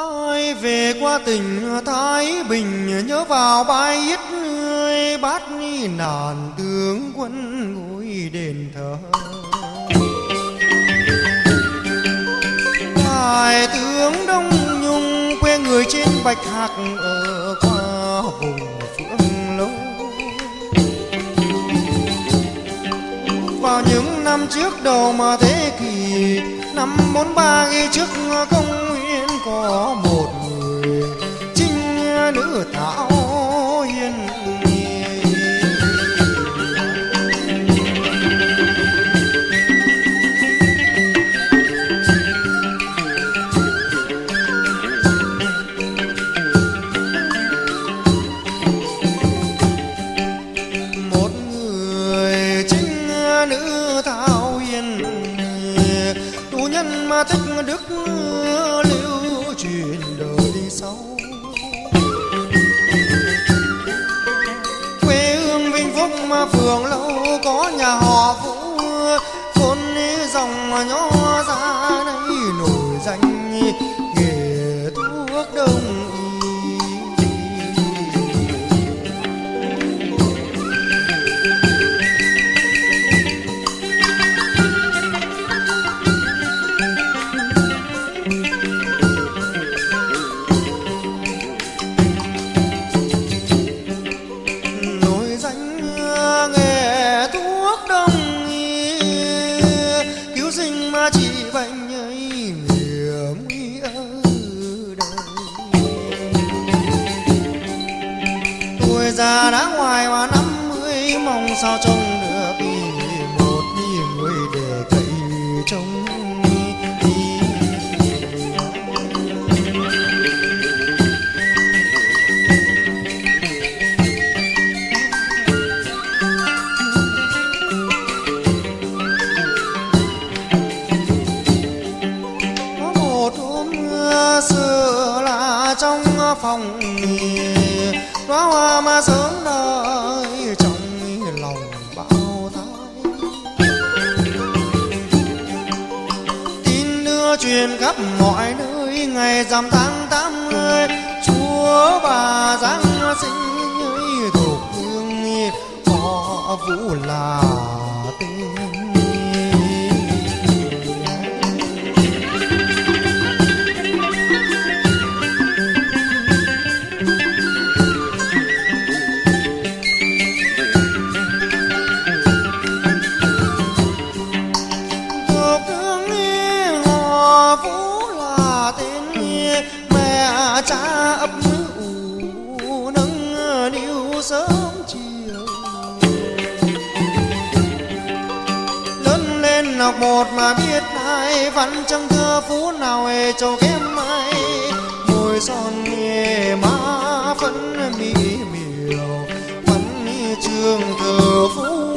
ai về qua tỉnh thái bình nhớ vào bãi yết bát nàn tướng quân ngồi đền thờ. Đại tướng đông nhung quê người trên bạch hạc ở qua vùng phương lâu. Vào những năm trước đầu mà thế kỷ, năm bốn ba ghi trước công nguyên có một người trinh nữ thảo yên một người chính nữ thảo yên tù nhân mà thích đức sâu. Quê hương vinh phúc mà phường lâu có nhà họ vũ vốn dòng nhỏ già đã ngoài hoa năm mươi, mong sao trông được một người để cậy trông có một hôm mưa xưa là trong phòng đóa hoa mà sớm đời trong lòng bao thái tin đưa truyền khắp mọi nơi, ngày rằm tháng tám mươi chúa bà giáng sinh thuộc hương họ vũ là tình học một mà biết ai, vẫn chẳng thơ phú nào hề trầu kém ai. Môi son nghe má phấn mỹ miều phấn trường thờ phú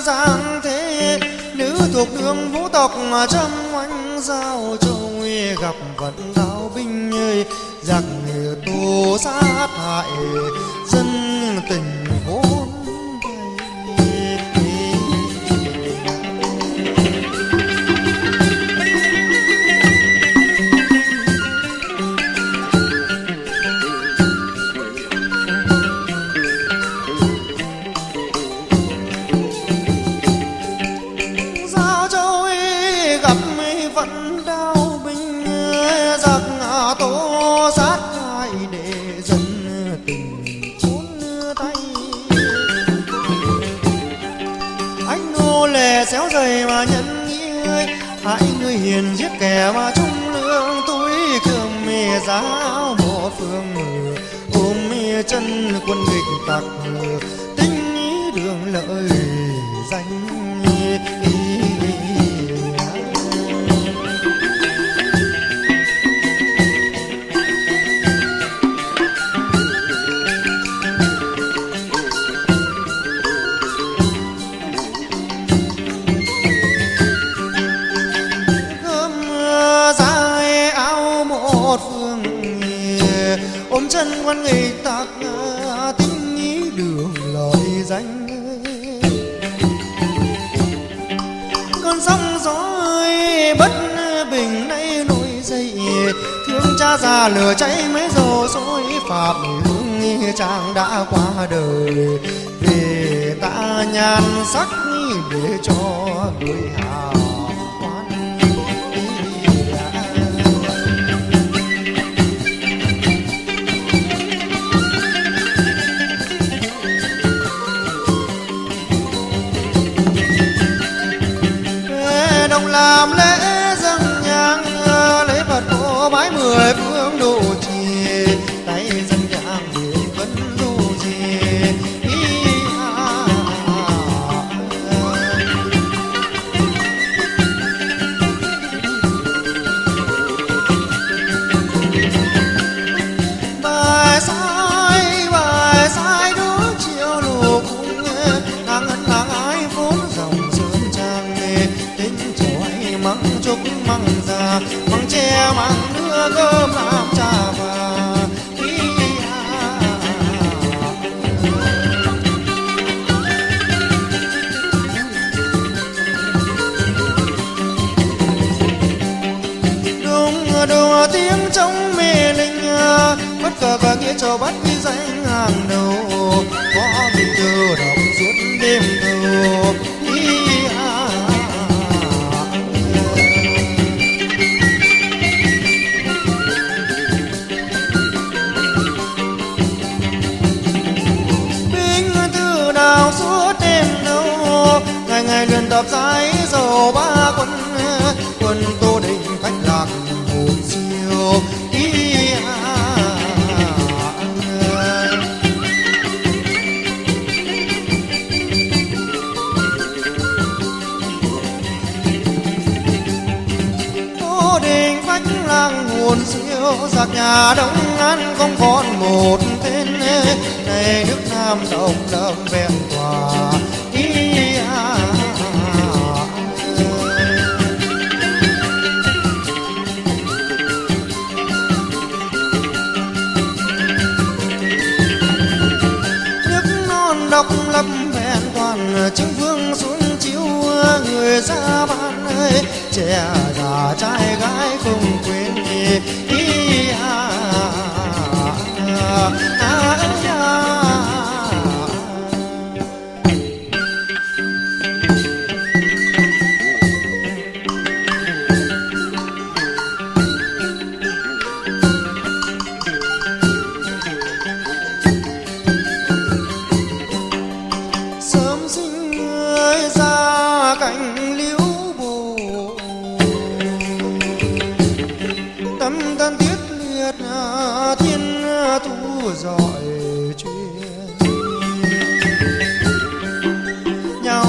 giang thế, nữ thuộc đường vũ tộc mà trăm oanh giao châu gặp vận đao binh ơi giặc tù sát hại, dân tình lệ dày mà nhân nghĩa Hãy người hiền giết kẻ mà trung lương. Túi cơm mì giáo bỏ phương ôm chân quân nghịch tặc thương cha già lửa cháy mấy dầu dối phạm hương chàng đã qua đời. Vì ta nhan sắc để cho người hào. Măng măng già măng tre măng đưa, cơm làm trà và à. đúng đùa tiếng trong mê linh à, bất cờ và nghĩa cho bắt ghi danh hàng đầu siêu giặc nhà đông ngắn không còn một tên. Này nước nam đồng đậm vẹn hòa à. nước non độc lập vẹn toàn chứng vương xuống chiếu người ra ban ơi. Trẻ già trai gái không quên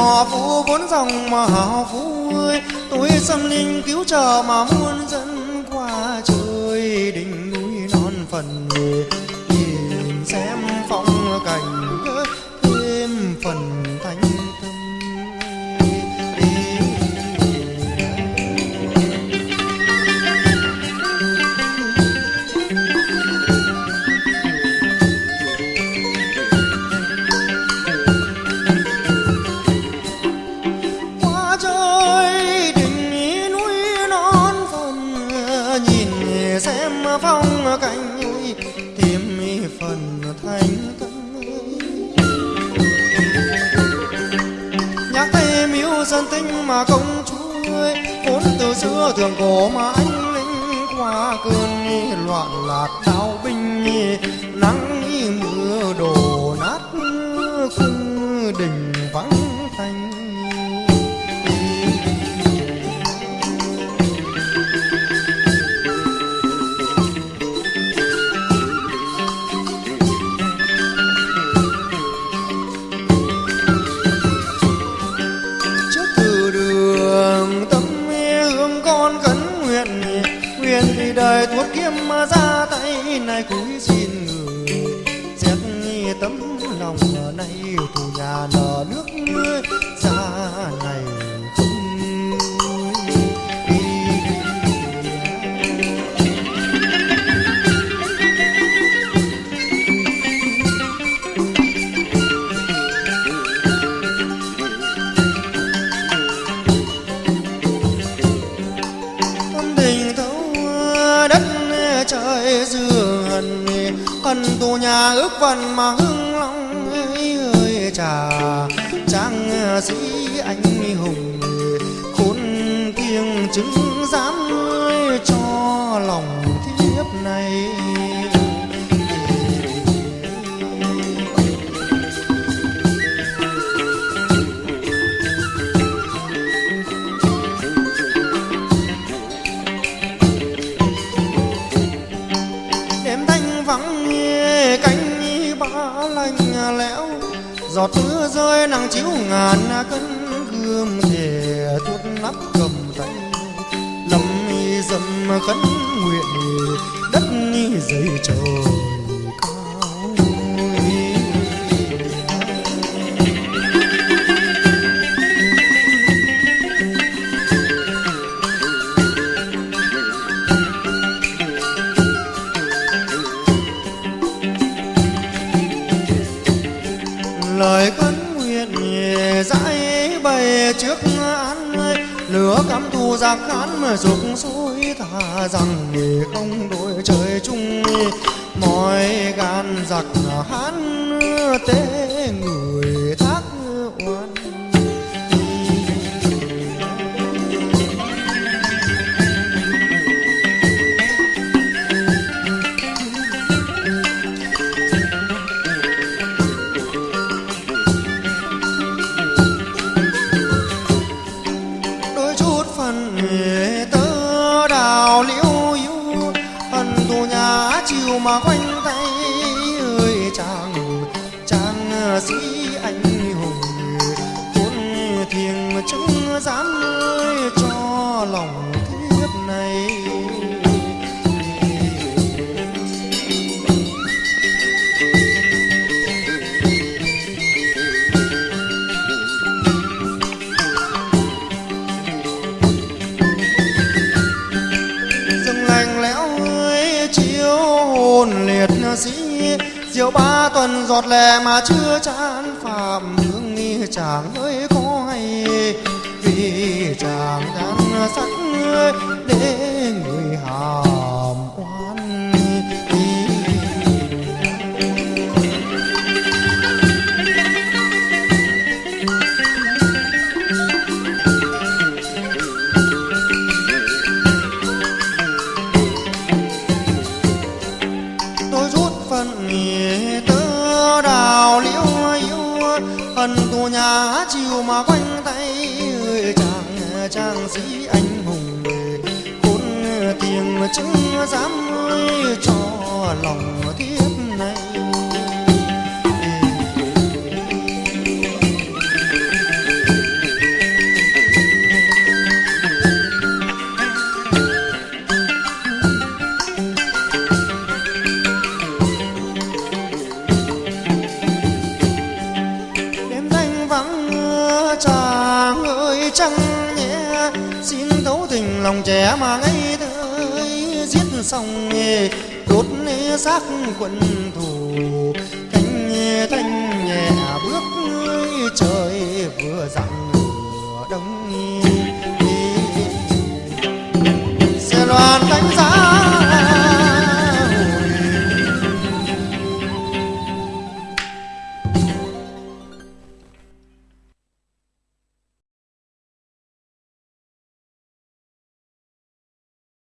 họ phú vốn dòng mà hào phú ơi tôi xâm linh cứu trợ mà muôn dân qua trời. Đỉnh núi non phần người, nhìn xem phong cảnh thêm phần xưa thường cổ mà anh linh qua cơn loạn lạc đau binh nguyện thì đời thuốc kiếm mà ra tay này cúi xin người, xét tấm lòng nay thù nhà nợ nước nhà ước vần mà hưng long ơi, ơi trà. Trang à, sĩ anh hùng khôn kiêng chứng dám ơi cho lòng. Giọt mưa rơi nắng chiếu ngàn cân gươm thề thuốc nắp cầm tay. Lâm dầm khấn nguyện đất dậy trời dục dối thà rằng để không đổi trời chung mọi gan giặc hán tế người mà quanh tay ơi chàng chàng à, xin sĩ rượu ba tuần giọt lè mà chưa chán phạm hương nghi chàng ơi có hay. Vì chàng đang sắc để xong đốt xác quân thù. Cánh thanh nhẹ bước trời vừa dặn